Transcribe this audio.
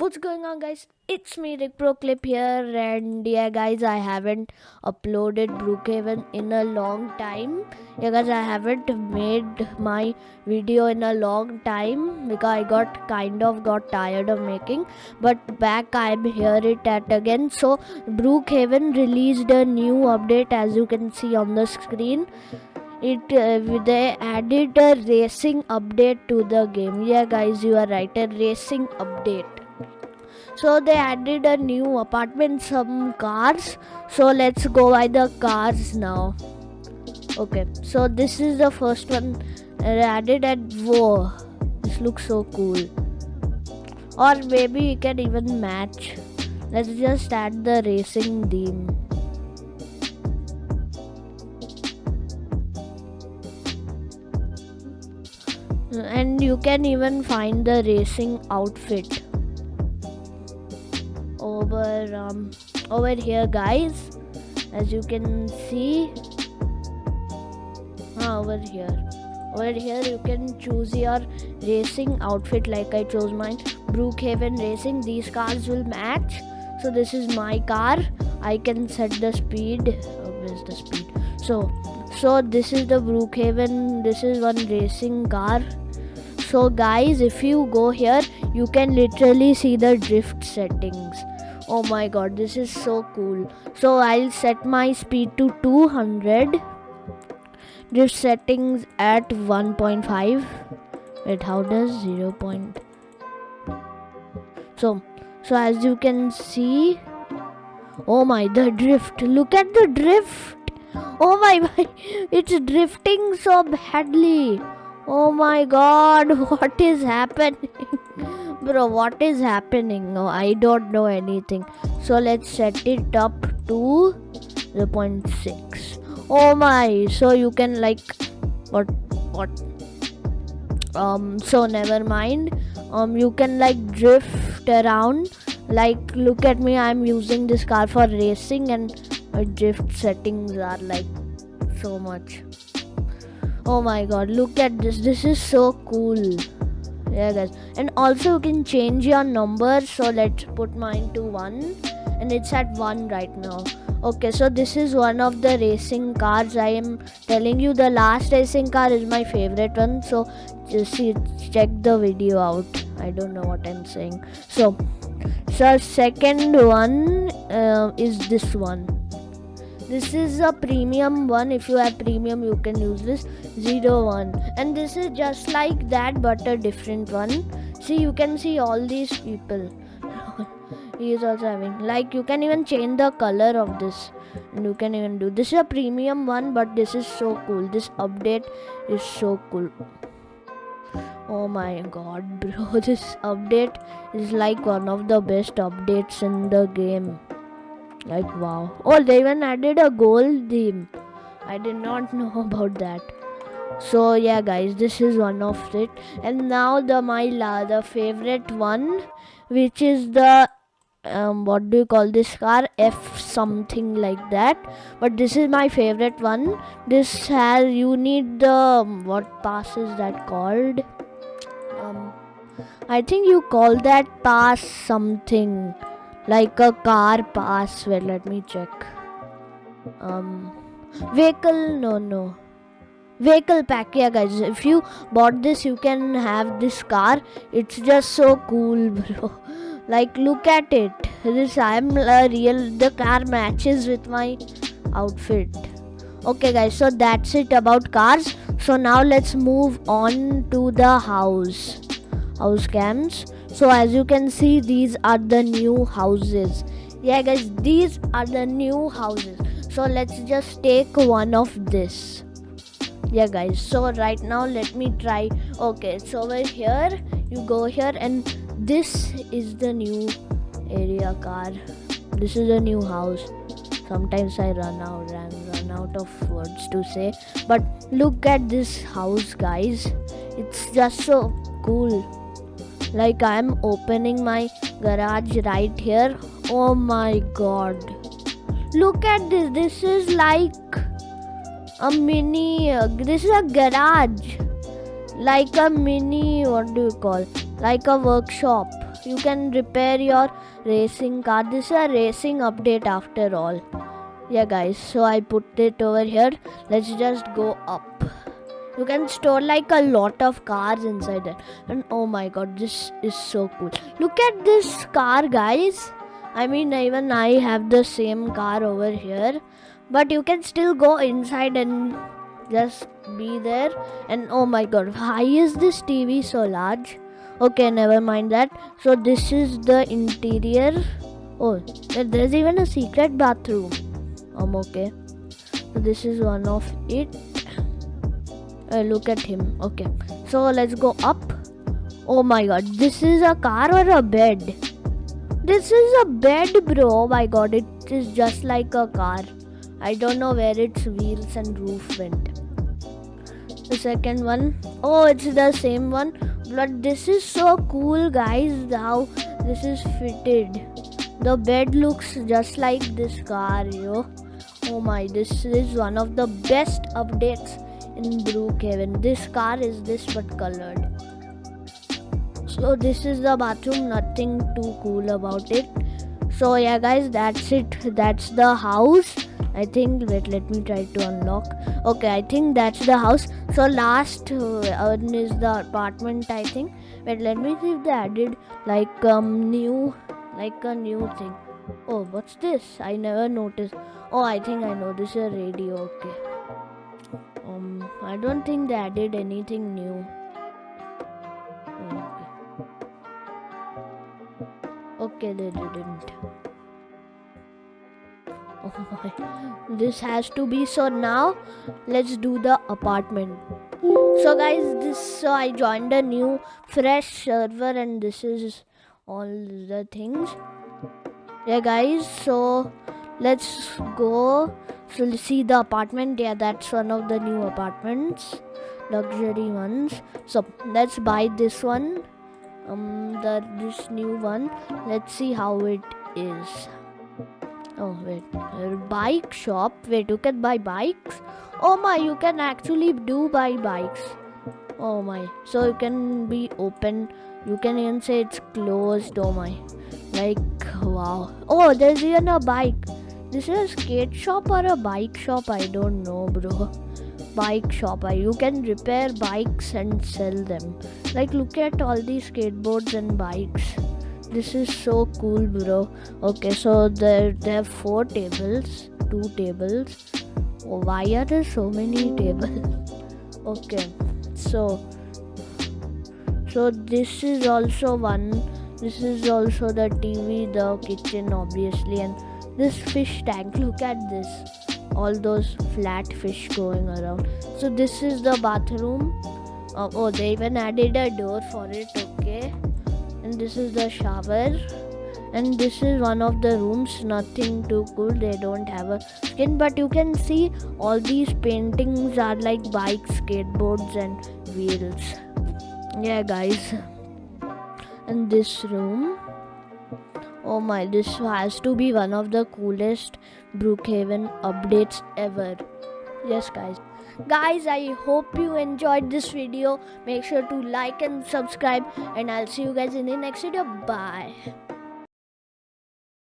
What's going on, guys? It's me, Rick Pro Clip here, and yeah, guys, I haven't uploaded Brookhaven in a long time. Yeah, guys, I haven't made my video in a long time because I got kind of got tired of making. But back, I'm here it at again. So, Brookhaven released a new update, as you can see on the screen it uh, they added a racing update to the game yeah guys you are right a racing update so they added a new apartment some cars. So let's go by the cars now. Okay so this is the first one. Uh, added at whoa this looks so cool. Or maybe we can even match. Let's just add the racing theme. And you can even find the racing outfit over um, over here guys. As you can see. Ah, over here. Over here you can choose your racing outfit like I chose mine. Brookhaven Racing these cars will match. So this is my car. I can set the speed. Oh, where's the speed? So so this is the Brookhaven. This is one racing car. So guys if you go here you can literally see the drift settings oh my god this is so cool. So I'll set my speed to 200 drift settings at 1.5 wait how does 0. Point? so so as you can see oh my the drift. Look at the drift. Oh my, my it's drifting so badly. Oh my god what is happening bro what is happening? No i don't know anything. So let's set it up to 0.6 oh my so you can like what what? Um so never mind. Um you can like drift around. Like look at me i'm using this car for racing and my drift settings are like so much. Oh my god look at this. This is so cool yeah guys and also you can change your number so let's put mine to one. And it's at one right now. Okay so this is one of the racing cars. I am telling you the last racing car is my favorite one. So just see check the video out. I don't know what i'm saying. So so second one uh, is this one this is a premium one. If you have premium you can use this zero one. And this is just like that but a different one. See you can see all these people. He is also having like you can even change the color of this. And you can even do this is a premium one but this is so cool. This update is so cool. Oh my god bro this update is like one of the best updates in the game like wow. Oh, they even added a gold theme. I did not know about that. So yeah, guys, this is one of it. And now the my la the favorite one, which is the um, what do you call this car f something like that but this is my favorite one this has you need the um, what pass is that called um i think you call that pass something like a car pass well let me check. Um vehicle no no. Vehicle pack yeah guys. If you bought this you can have this car. It's just so cool bro. Like look at it. This i'm a real the car matches with my outfit. Okay guys so that's it about cars. So now let's move on to the house. House cams so as you can see these are the new houses. Yeah guys these are the new houses. So let's just take one of this. Yeah guys so right now let me try. Okay so over here you go here and this is the new area car. This is a new house. Sometimes i run out and run out of words to say. But look at this house guys. It's just so cool like i'm opening my garage right here. Oh my god. Look at this. This is like a mini uh, this is a garage. Like a mini what do you call? Like a workshop. You can repair your racing car. This is a racing update after all. Yeah guys. So i put it over here. Let's just go up you can store like a lot of cars inside it. And oh my god this is so cool. Look at this car guys. I mean even i have the same car over here. But you can still go inside and just be there. And oh my god why is this tv so large? Okay never mind that. So this is the interior. Oh there's even a secret bathroom. Um okay. So this is one of it uh, look at him. Okay. So let's go up. Oh my god. This is a car or a bed? This is a bed bro. Oh my god. It is just like a car. I don't know where its wheels and roof went. The second one. Oh it's the same one. But this is so cool guys how this is fitted. The bed looks just like this car yo. Oh my this is one of the best updates in Brookhaven this car is this but colored. So this is the bathroom. Nothing too cool about it. So yeah guys that's it. That's the house. I think wait let me try to unlock. Okay I think that's the house. So last uh, one is the apartment I think. Wait let me see if they added like um new like a new thing. Oh what's this? I never noticed. Oh, I think I know. This is a radio. Okay. Um, I don't think they added anything new. Okay. They didn't. Oh my. This has to be so now. Let's do the apartment. So guys, this so I joined a new fresh server and this is all the things. Yeah guys, so let's go so see the apartment? Yeah that's one of the new apartments. Luxury ones. So let's buy this one. Um the this new one. Let's see how it is. Oh wait. Bike shop. Wait you can buy bikes? Oh my you can actually do buy bikes. Oh my. So you can be open. You can even say it's closed. Oh my. Like wow. Oh there's even a bike this is a skate shop or a bike shop? I don't know, bro. Bike shop. I you can repair bikes and sell them. Like, look at all these skateboards and bikes. This is so cool, bro. Okay, so there there are four tables, two tables. Oh, why are there so many tables? okay, so so this is also one. This is also the TV, the kitchen, obviously, and this fish tank. Look at this. All those flat fish going around. So this is the bathroom. Uh, oh they even added a door for it okay. And this is the shower. And this is one of the rooms. Nothing too cool. They don't have a skin. But you can see all these paintings are like bikes skateboards and wheels. Yeah guys. And this room Oh my, this has to be one of the coolest Brookhaven updates ever. Yes, guys. Guys, I hope you enjoyed this video. Make sure to like and subscribe, and I'll see you guys in the next video. Bye.